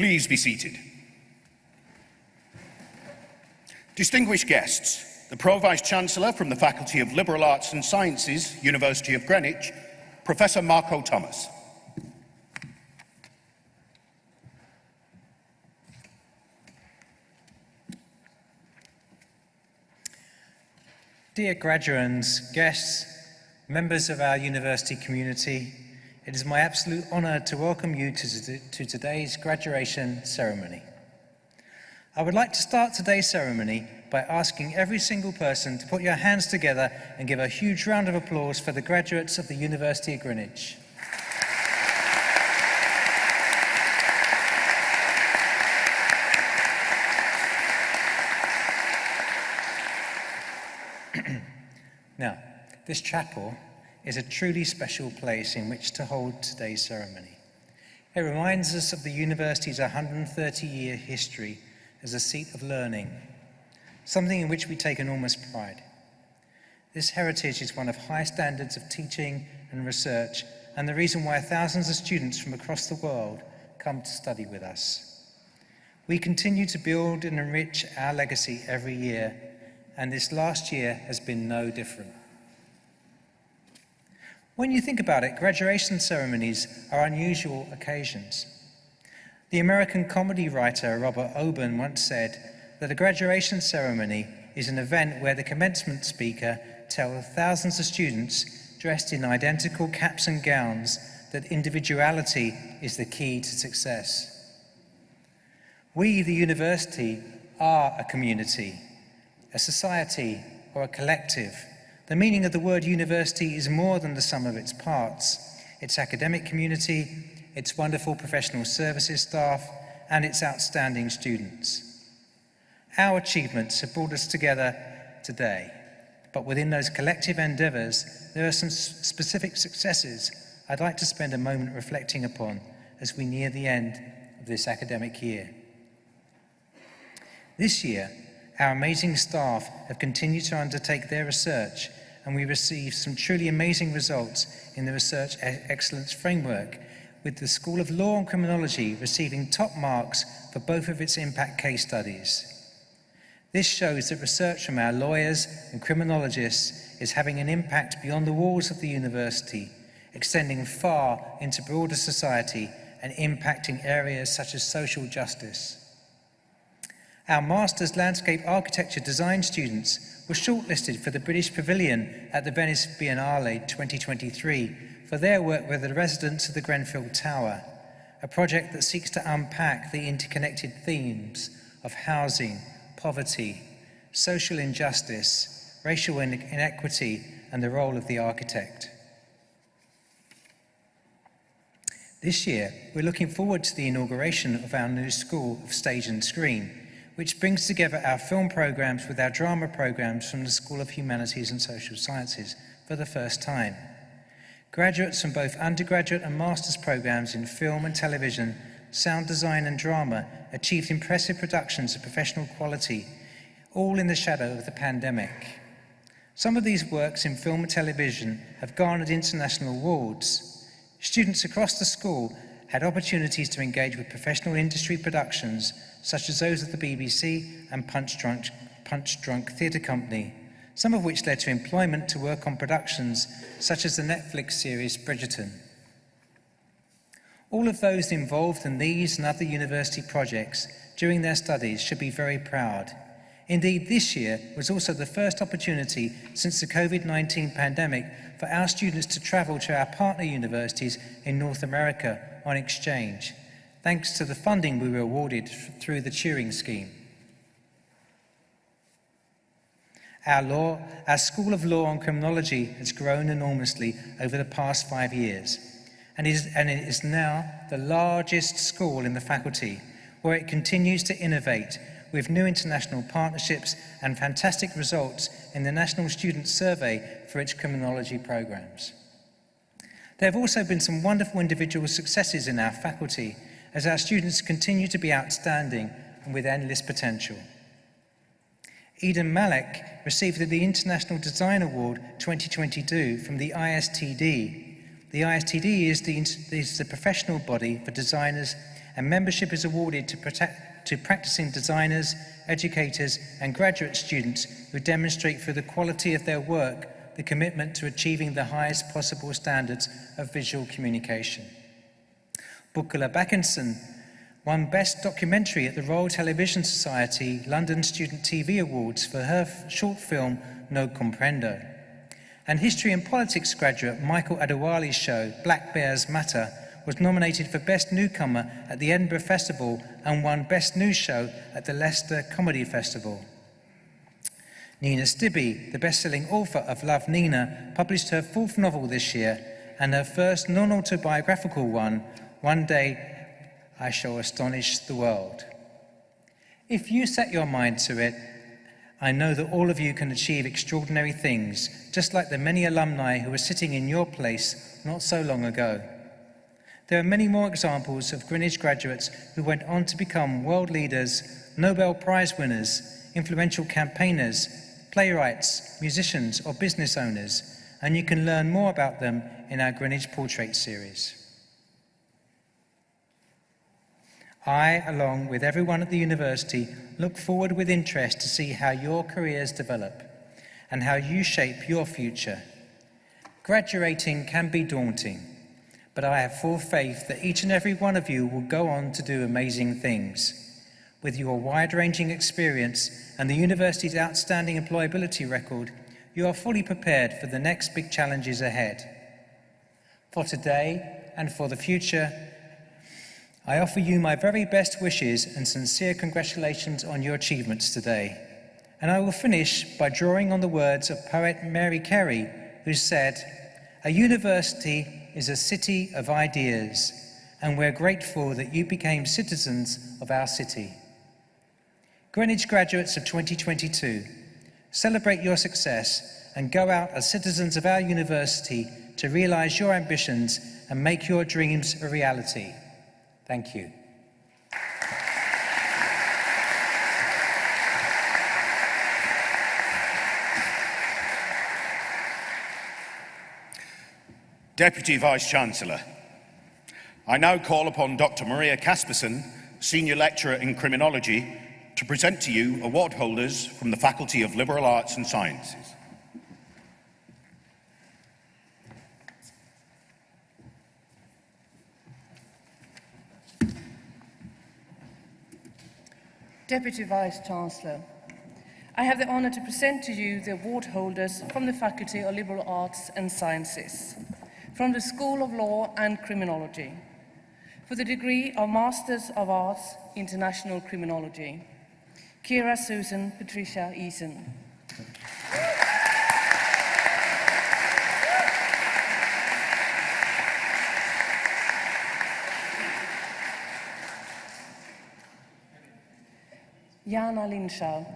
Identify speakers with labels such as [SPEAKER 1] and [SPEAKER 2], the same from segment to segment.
[SPEAKER 1] Please be seated. Distinguished guests, the Pro-Vice Chancellor from the Faculty of Liberal Arts and Sciences, University of Greenwich, Professor Marco Thomas.
[SPEAKER 2] Dear graduates, guests, members of our university community, it is my absolute honour to welcome you to, to, today's graduation ceremony. I would like to start today's ceremony by asking every single person to put your hands together and give a huge round of applause for the graduates of the University of Greenwich. Now, this chapel is a truly special place in which to hold today's ceremony. It reminds us of the university's 130-year history as a seat of learning, something in which we take enormous pride. This heritage is one of high standards of teaching and research and the reason why thousands of students from across the world come to study with us. We continue to build and enrich our legacy every year and this last year has been no different. When you think about it, graduation ceremonies are unusual occasions. The American comedy writer Robert Orben once said that a graduation ceremony is an event where the commencement speaker tells thousands of students dressed in identical caps and gowns that individuality is the key to success. We, the university, are a community a society, or a collective. The meaning of the word university is more than the sum of its parts. Its academic community, its wonderful professional services staff, and its outstanding students. Our achievements have brought us together today, but within those collective endeavours, there are some specific successes I'd like to spend a moment reflecting upon as we near the end of this academic year. This year, our amazing staff have continued to undertake their research and we received some truly amazing results in the Research Excellence Framework, with the School of Law and Criminology receiving top marks for both of its impact case studies. This shows that research from our lawyers and criminologists is having an impact beyond the walls of the university, extending far into broader society and impacting areas such as social justice. Our Master's Landscape Architecture Design students were shortlisted for the British Pavilion at the Venice Biennale 2023 for their work with the residents of the Grenfell Tower, a project that seeks to unpack the interconnected themes of housing, poverty, social injustice, racial inequity, and the role of the architect. This year, we're looking forward to the inauguration of our new School of Stage and Screen, which brings together our film programs with our drama programs from the School of Humanities and Social Sciences for the first time. Graduates from both undergraduate and master's programs in film and television, sound design and drama achieved impressive productions of professional quality, all in the shadow of the pandemic. Some of these works in film and television have garnered international awards. Students across the school had opportunities to engage with professional industry productions such as those of the BBC and Punchdrunk, Punch Drunk Theatre Company, some of which led to employment to work on productions such as the Netflix series Bridgerton. All of those involved in these and other university projects during their studies should be very proud. Indeed, this year was also the first opportunity since the COVID-19 pandemic for our students to travel to our partner universities in North America on exchange, thanks to the funding we were awarded through the Turing Scheme. Our, law, our School of Law and Criminology has grown enormously over the past five years and, is, and it is now the largest school in the faculty where it continues to innovate with new international partnerships and fantastic results in the National Student Survey for its criminology programs. There have also been some wonderful individual successes in our faculty as our students continue to be outstanding and with endless potential. Eden Malek received the International Design Award 2022 from the ISTD. The ISTD is the, is the professional body for designers and membership is awarded to, protect, to practicing designers, educators, and graduate students who demonstrate through the quality of their work the commitment to achieving the highest possible standards of visual communication. Bukula Backinson won Best Documentary at the Royal Television Society London Student TV Awards for her short film No Comprendo. And History and Politics graduate Michael Adewale's show Black Bears Matter was nominated for Best Newcomer at the Edinburgh Festival and won Best New Show at the Leicester Comedy Festival. Nina Stibbe, the best-selling author of Love Nina, published her fourth novel this year and her first non-autobiographical one, One Day I Shall Astonish the World. If you set your mind to it, I know that all of you can achieve extraordinary things, just like the many alumni who were sitting in your place not so long ago. There are many more examples of Greenwich graduates who went on to become world leaders, Nobel Prize winners, influential campaigners, playwrights, musicians, or business owners, and you can learn more about them in our Greenwich Portrait series. I, along with everyone at the university, look forward with interest to see how your careers develop and how you shape your future. Graduating can be daunting, but I have full faith that each and every one of you will go on to do amazing things. With your wide-ranging experience and the university's outstanding employability record, you are fully prepared for the next big challenges ahead. For today and for the future, I offer you my very best wishes and sincere congratulations on your achievements today. And I will finish by drawing on the words of poet Mary Carey, who said, A university is a city of ideas, and we're grateful that you became citizens of our city. Greenwich graduates of 2022, celebrate your success and go out as citizens of our university to realise your ambitions and make your dreams a reality. Thank you.
[SPEAKER 1] Deputy Vice-Chancellor, I now call upon Dr Maria Kaspersson, Senior Lecturer in Criminology, to present to you award holders from the Faculty of Liberal Arts and Sciences.
[SPEAKER 3] Deputy Vice-Chancellor, I have the honour to present to you the award holders from the Faculty of Liberal Arts and Sciences, from the School of Law and Criminology, for the degree of Masters of Arts, International Criminology, Kira Susan Patricia Eason. Jana Lindschau.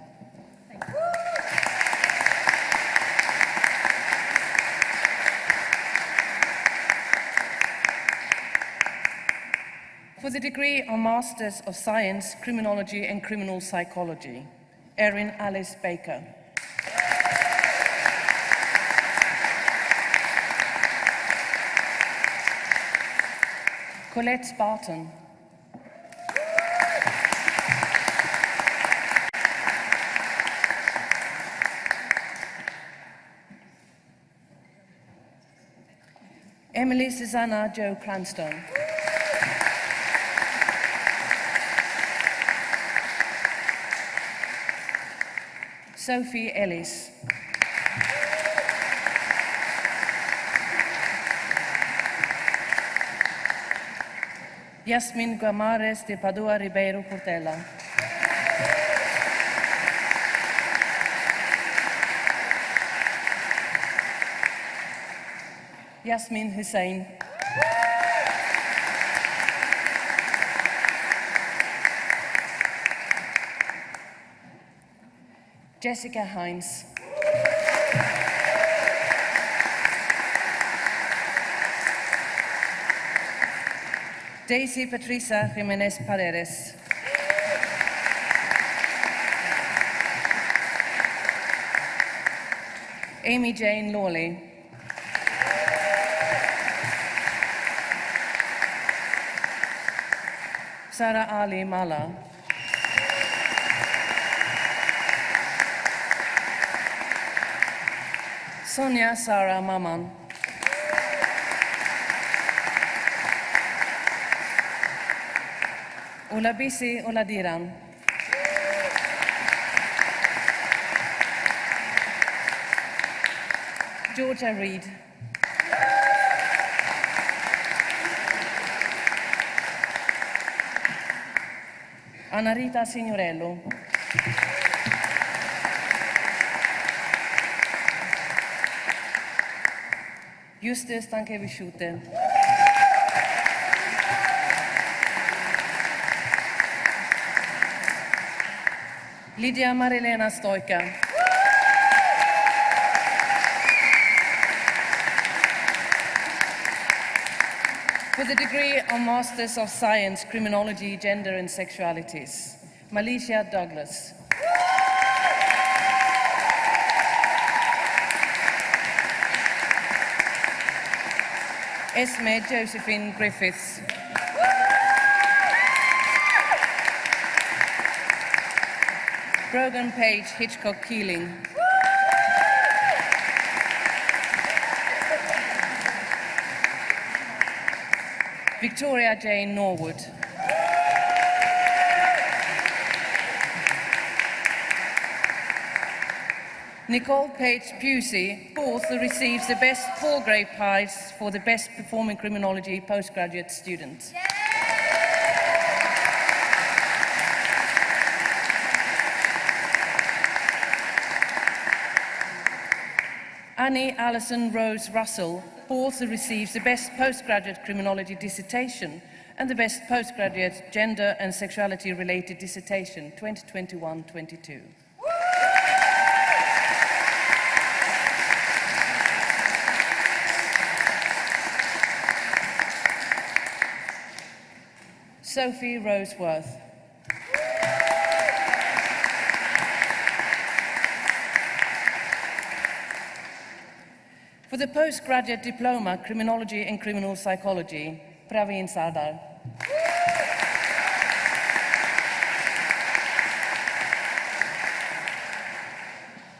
[SPEAKER 3] For the degree of Masters of Science, Criminology and Criminal Psychology, Erin Alice Baker. Colette Spartan. Emily Susanna Joe Cranstone. Sophie Ellis. Yasmin Guamares de Padua Ribeiro Portela. Yasmin Hussein. Jessica Hines. Daisy Patricia Jimenez Paredes. Amy Jane Lawley. Sarah Ali Mala. Sonia Sara Maman. Ulabisi Uladiran. Georgia Reed. Anarita Signorello. Juste Stancheviciute. Lidia Marilena Stoica. The degree of Masters of Science, Criminology, Gender and Sexualities, Malicia Douglas. Esme Josephine Griffiths. Brogan Page Hitchcock Keeling. Victoria Jane Norwood. Nicole Page Pusey also receives the Best Palgrave Prize for the Best Performing Criminology Postgraduate Student. Annie Allison Rose Russell also receives the Best Postgraduate Criminology Dissertation and the Best Postgraduate Gender and Sexuality Related Dissertation 2021-22. Sophie Roseworth. The postgraduate diploma, Criminology and Criminal Psychology, Praveen Sardar.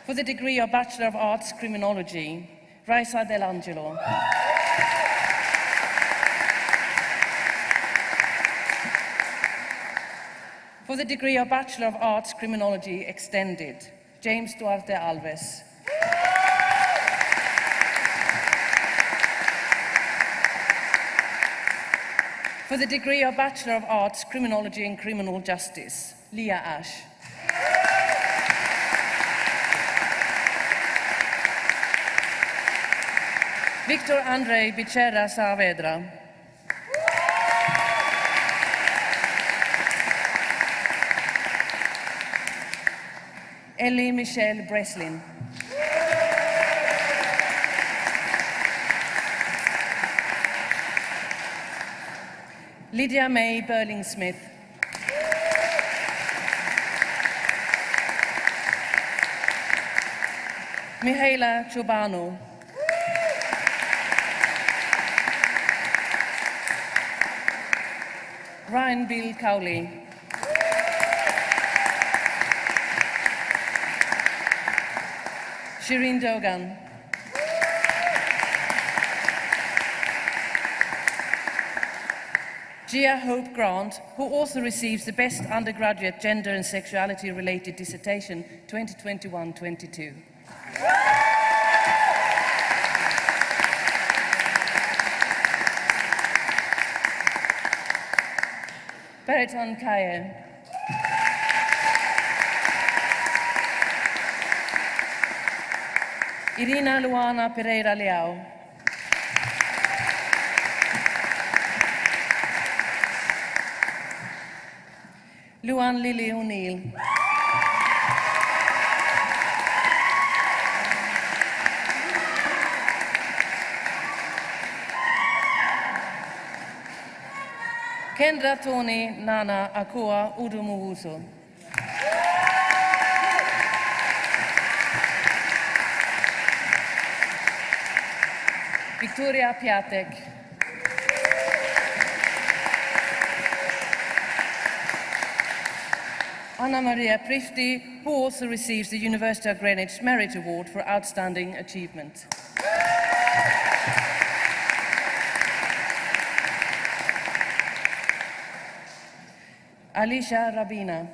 [SPEAKER 3] For the degree of Bachelor of Arts, Criminology, Raisa Delangelo. For the degree of Bachelor of Arts, Criminology, Extended, James Duarte Alves. For the degree of Bachelor of Arts, Criminology and Criminal Justice, Leah Ash. Victor Andrei Bichera Saavedra. Ellie Michelle Breslin. Lydia May Burling Smith. Mihaela Chobano. Ryan Bill Cowley. Shireen Dogan. Gia Hope Grant, who also receives the Best Undergraduate Gender and Sexuality Related Dissertation 2021-22. Beriton Kaye. Irina Luana Pereira Leao. Luan Lily O'Neill. Kendra Tony Nana Akua Udumuhuso. Victoria Piatek. Anna Maria Prifty, who also receives the University of Greenwich Merit Award for Outstanding Achievement. Alicia Rabina.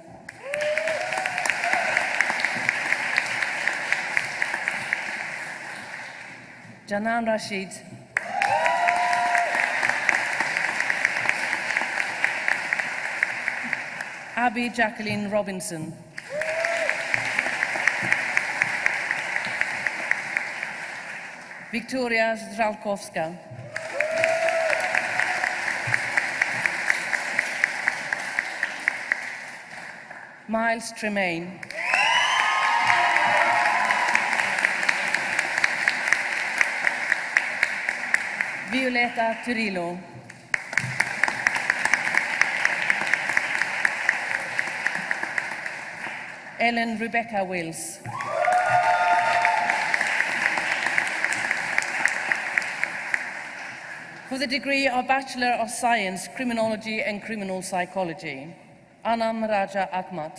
[SPEAKER 3] Janan Rashid. Abby Jacqueline Robinson. Victoria Zralkowska. Miles Tremaine. Violeta Turillo. Ellen Rebecca Wills. For the degree of Bachelor of Science, Criminology and Criminal Psychology, Anam Raja Ahmad.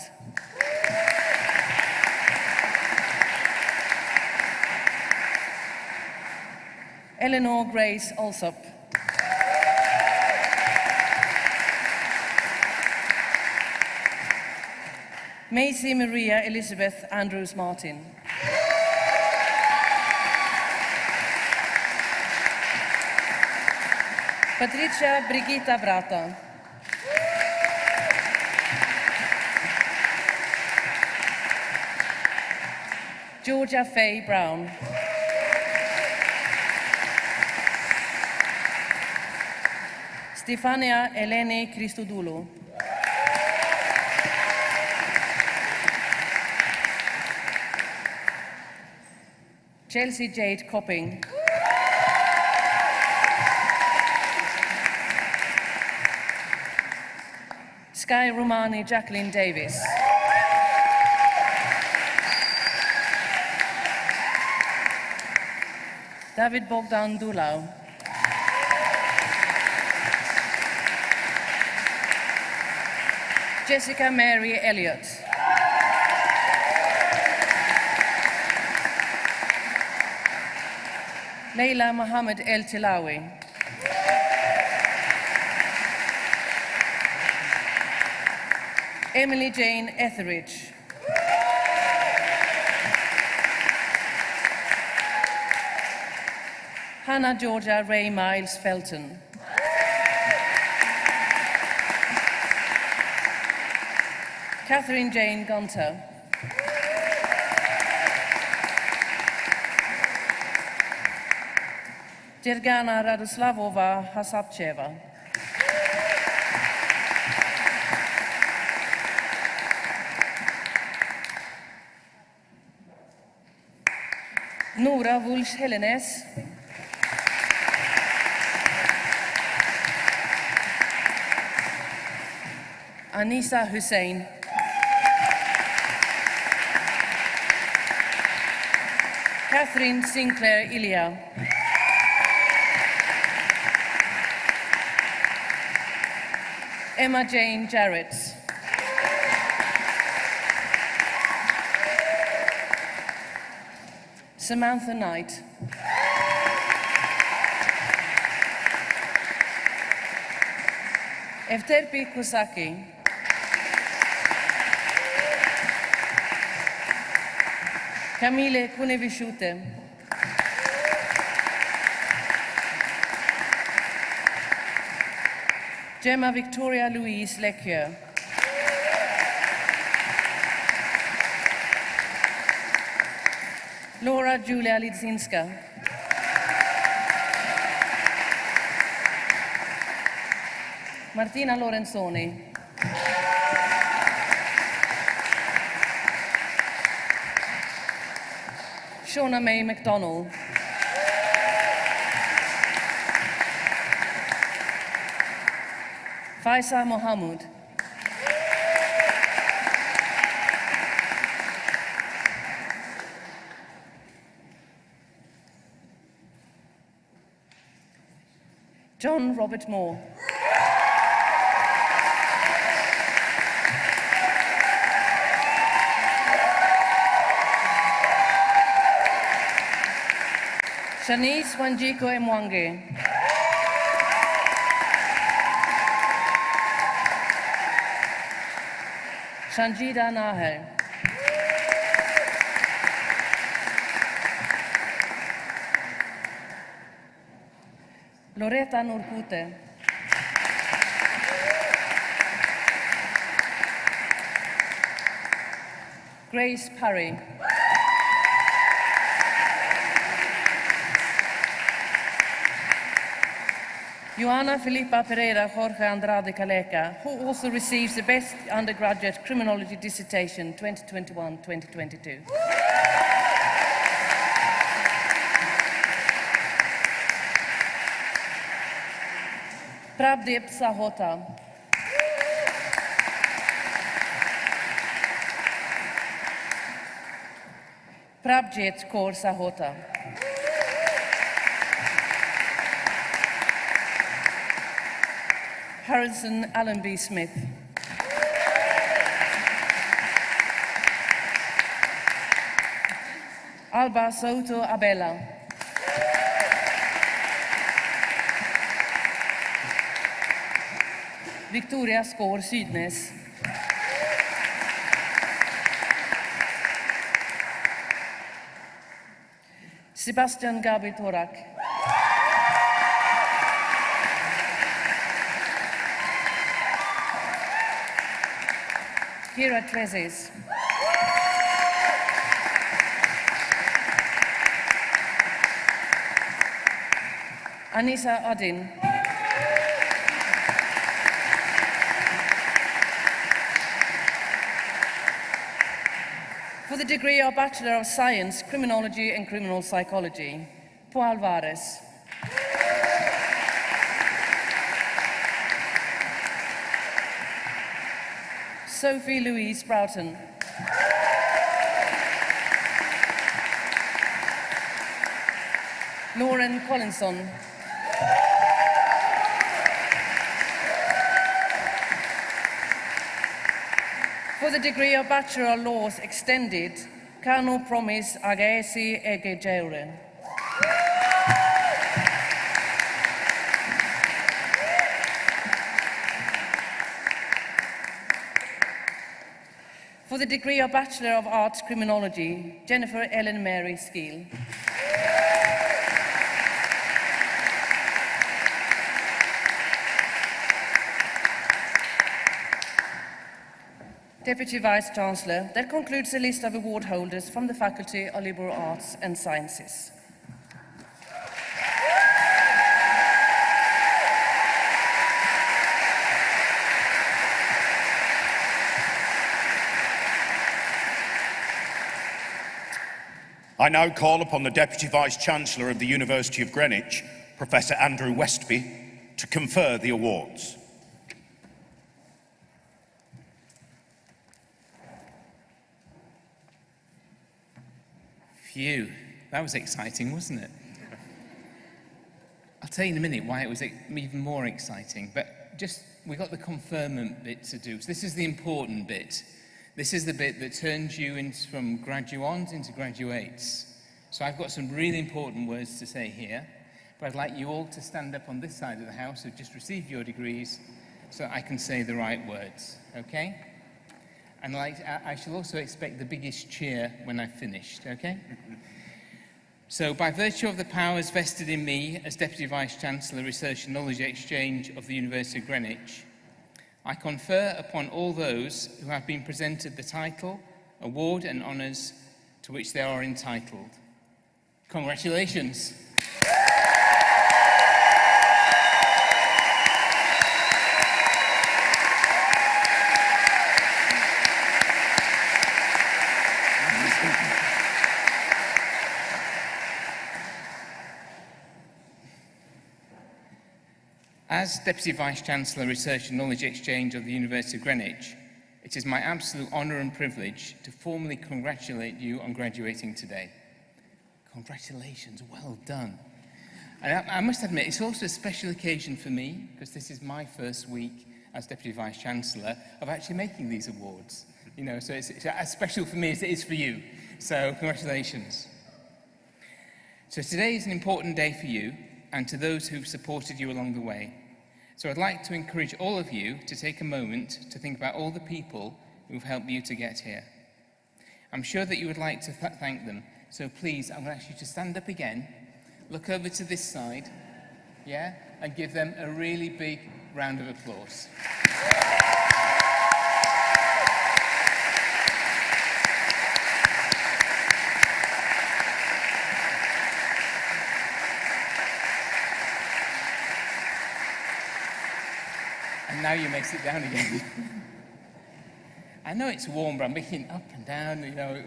[SPEAKER 3] Eleanor Grace Alsop. Maisie Maria Elizabeth Andrews Martin. Patricia Brigitta Brata. Georgia Faye Brown. Stefania Eleni Christodoulou. Chelsea Jade Copping. Sky Romani Jacqueline Davis. David Bogdan Dulau. Jessica Mary Elliott. Leila Mohammed El Tilawi. Emily Jane Etheridge. Hannah Georgia Ray Miles Felton. Catherine Jane Gunter. Jergana Radoslavova Hasapcheva. Nora Wulsch Hellenes. Anisa Hussein. Catherine Sinclair Ilya. Emma Jane Jarrett. Samantha Knight. Efterpi Kosaki. Camille Kunevishute. Gemma Victoria Louise Lecquier. Laura Julia Lidzinska. Martina Lorenzoni. Shauna May McDonald. Faisal Mohamud. John Robert Moore. Shanice Wanjiko Mwange. Sanjida Nahel. Loretta Nurkute. Grace Parry. Joana Filipa Pereira Jorge Andrade Caleca, who also receives the Best Undergraduate Criminology Dissertation 2021-2022. Prabdeep Sahota. Prabjit Kaur Sahota. Harrison Allenby Smith. Alba Soto Abella. Victoria Skår Sydnes. Sebastian Gabi Torak. Kira Trezes. Anissa Adin. For the degree of Bachelor of Science, Criminology and Criminal Psychology, Paul Alvarez. Sophie Louise Broughton. Lauren Collinson. For the degree of Bachelor of Laws Extended, Kano Promise Agesi Egejeure. For the degree of Bachelor of Arts Criminology, Jennifer Ellen Mary Skeel. Deputy Vice Chancellor, that concludes the list of award holders from the Faculty of Liberal Arts and Sciences.
[SPEAKER 1] I now call upon the Deputy Vice Chancellor of the University of Greenwich, Professor Andrew Westby, to confer the awards.
[SPEAKER 4] Phew, that was exciting, wasn't it? I'll tell you in a minute why it was even more exciting, but just we got the conferment bit to do. So this is the important bit. This is the bit that turns you in, from graduands into graduates. So I've got some really important words to say here, but I'd like you all to stand up on this side of the house who've just received your degrees so I can say the right words, okay? And like, I shall also expect the biggest cheer when I've finished, okay? So, by virtue of the powers vested in me as Deputy Vice-Chancellor, Research and Knowledge Exchange of the University of Greenwich, I confer upon all those who have been presented the title, award and honours to which they are entitled. Congratulations. As Deputy Vice-Chancellor, Research and Knowledge Exchange of the University of Greenwich, it is my absolute honour and privilege to formally congratulate you on graduating today. Congratulations, well done. And I, I must admit, it's also a special occasion for me, because this is my first week as Deputy Vice-Chancellor of actually making these awards. You know, so it's, it's as special for me as it is for you. So congratulations. So today is an important day for you and to those who've supported you along the way. So I'd like to encourage all of you to take a moment to think about all the people who've helped you to get here. I'm sure that you would like to th thank them. So please, I'm going to ask you to stand up again, look over to this side, yeah, and give them a really big round of applause. Now you may sit down again. I know it's warm, but I'm making up and down, you know.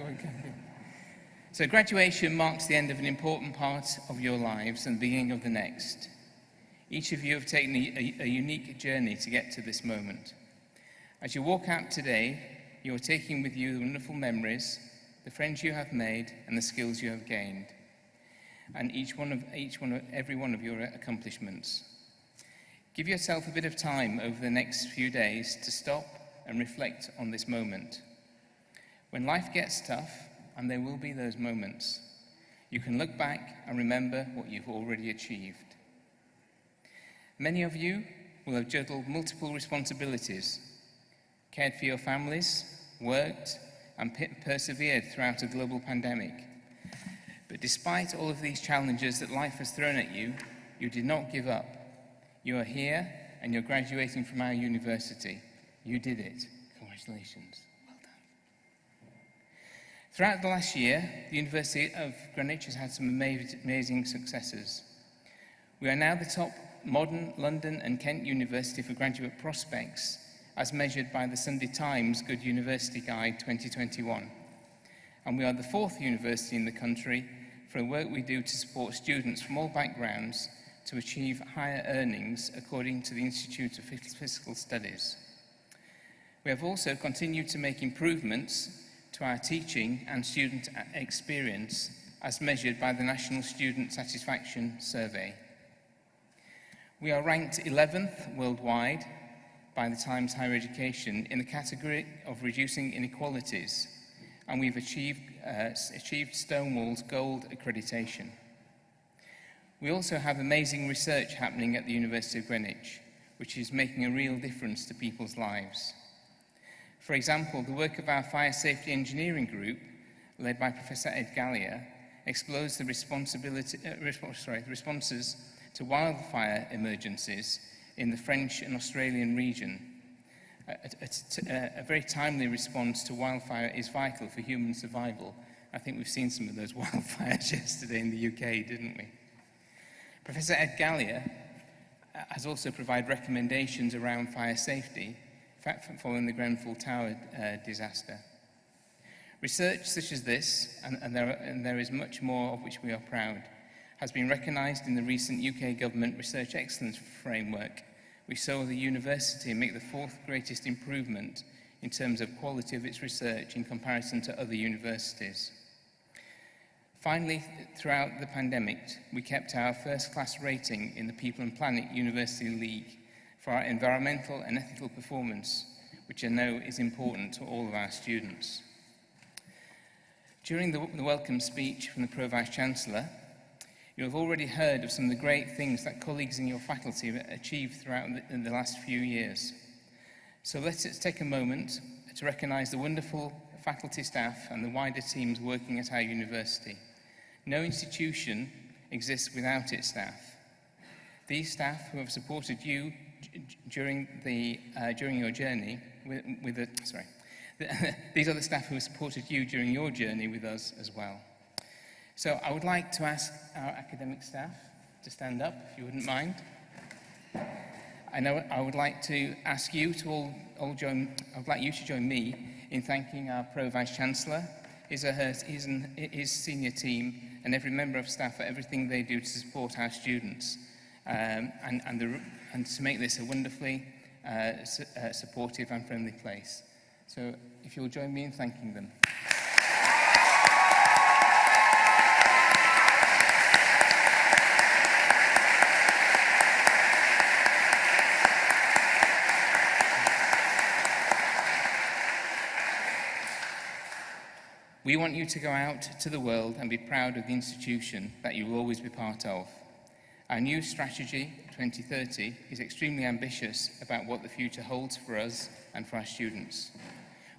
[SPEAKER 4] So graduation marks the end of an important part of your lives and the beginning of the next. Each of you have taken a, a, a unique journey to get to this moment. As you walk out today, you are taking with you the wonderful memories, the friends you have made, and the skills you have gained, and each one of, each one of, every one of your accomplishments. Give yourself a bit of time over the next few days to stop and reflect on this moment. When life gets tough, and there will be those moments, you can look back and remember what you've already achieved. Many of you will have juggled multiple responsibilities, cared for your families, worked, and persevered throughout a global pandemic. But despite all of these challenges that life has thrown at you, you did not give up. You are here and you're graduating from our university. You did it. Congratulations. Well done. Throughout the last year, the University of Greenwich has had some amazing successes. We are now the top modern London and Kent University for graduate prospects as measured by the Sunday Times Good University Guide 2021. And we are the fourth university in the country for the work we do to support students from all backgrounds to achieve higher earnings according to the Institute of Fiscal Studies. We have also continued to make improvements to our teaching and student experience as measured by the National Student Satisfaction Survey. We are ranked 11th worldwide by the Times Higher Education in the category of reducing inequalities, and we've achieved, uh, achieved Stonewall's gold accreditation. We also have amazing research happening at the University of Greenwich, which is making a real difference to people's lives. For example, the work of our Fire Safety Engineering Group, led by Professor Ed Galea, explores the, responsibility, uh, resp sorry, the responses to wildfire emergencies in the French and Australian region. A, a, a, very timely response to wildfire is vital for human survival. I think we've seen some of those wildfires yesterday in the UK, didn't we? Professor Ed Gallier uh, has also provided recommendations around fire safety following the Grenfell Tower uh, disaster. Research such as this, and, and, there, and there is much more of which we are proud, has been recognised in the recent UK Government Research Excellence Framework. We saw the university make the fourth greatest improvement in terms of quality of its research in comparison to other universities. Finally, throughout the pandemic, we kept our first-class rating in the People and Planet University League for our environmental and ethical performance, which I know is important to all of our students. During the, the welcome speech from the Pro-Vice-Chancellor, you have already heard of some of the great things that colleagues in your faculty have achieved throughout the, the last few years. So let's take a moment to recognise the wonderful faculty staff and the wider teams working at our university. No institution exists without its staff. These staff who have supported you during, the, uh, during your journey with, with the, sorry, these are the staff who have supported you during your journey with us as well. So I would like to ask our academic staff to stand up, if you wouldn't mind. I know I would like to ask you to all, all join, I would like you to join me in thanking our Pro-Vice-Chancellor, his, his, his senior team, and every member of staff for everything they do to support our students um, and, and, the, and to make this a wonderfully uh, su uh, supportive and friendly place. So if you'll join me in thanking them. We want you to go out to the world and be proud of the institution that you will always be part of. Our new strategy, 2030, is extremely ambitious about what the future holds for us and for our students.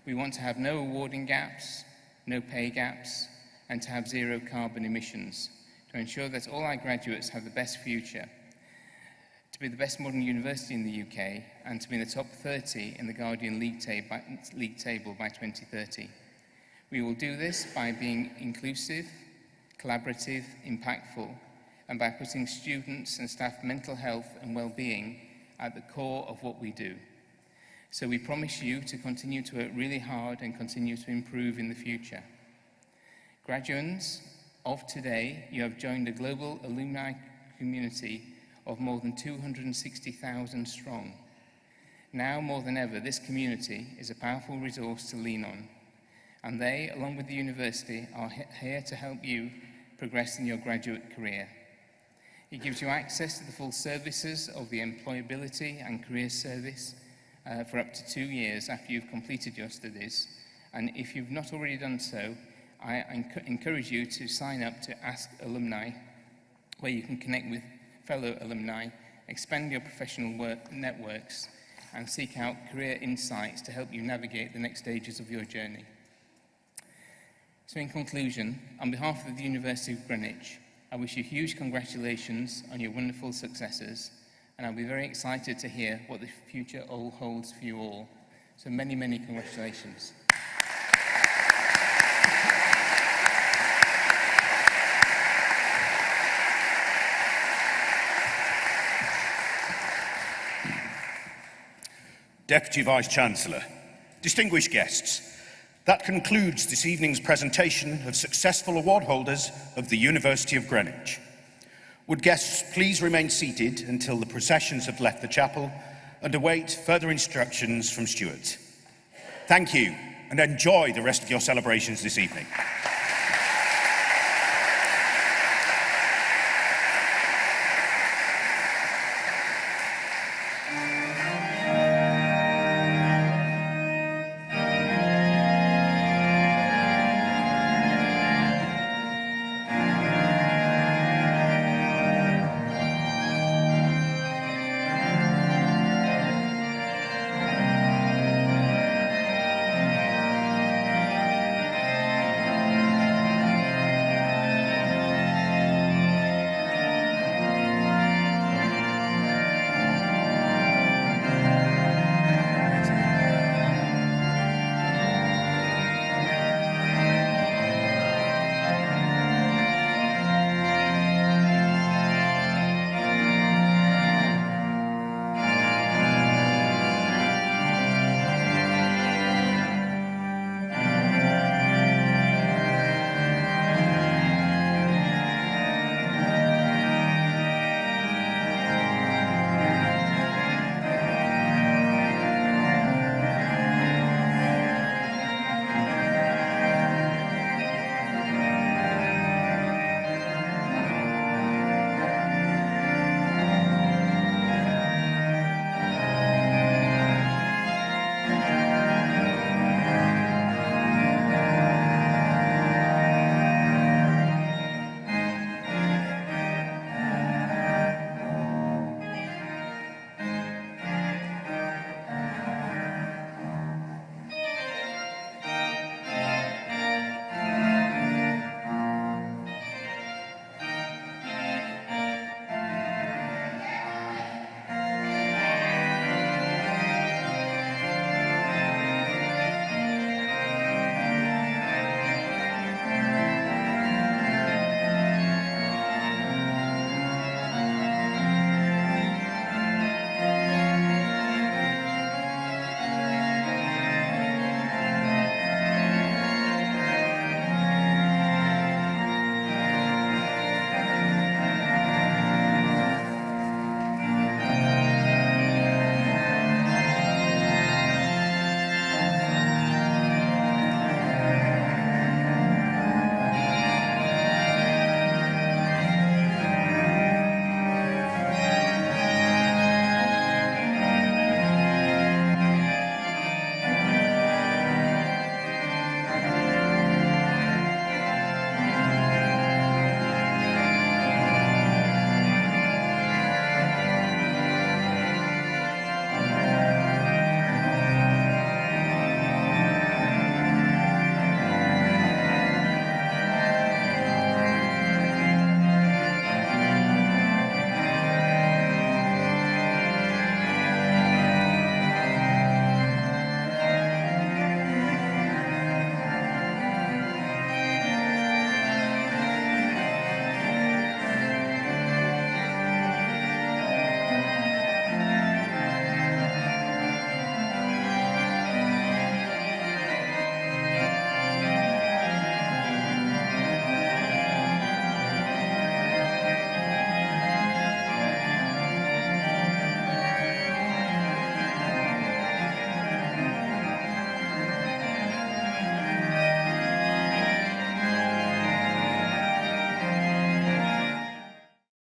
[SPEAKER 4] We want to have no awarding gaps, no pay gaps, and to have zero carbon emissions to ensure that all our graduates have the best future, to be the best modern university in the UK, and to be in the top 30 in the Guardian League, tab league table by 2030. We will do this by being inclusive, collaborative, impactful, and by putting students and staff mental health and well-being at the core of what we do. So we promise you to continue to work really hard and continue to improve in the future. Graduates of today, you have joined a global alumni community of more than 260,000 strong. Now more than ever, this community is a powerful resource to lean on. And they, along with the university, are here to help you progress in your graduate career. It gives you access to the full services of the Employability and Career Service uh, for up to two years after you've completed your studies. And if you've not already done so, I enc encourage you to sign up to Ask Alumni, where you can connect with fellow alumni, expand your professional work networks, and seek out career insights to help you navigate the next stages of your journey. So in conclusion, on behalf of the University of Greenwich, I wish you huge congratulations on your wonderful successes, and I'll be very excited to hear what the future all holds for you all. So many, many congratulations.
[SPEAKER 1] Deputy Vice-Chancellor, distinguished guests, that concludes this evening's presentation of successful award holders of the University of Greenwich. Would guests please remain seated until the processions have left the chapel and await further instructions from stewards. Thank you and enjoy the rest of your celebrations this evening.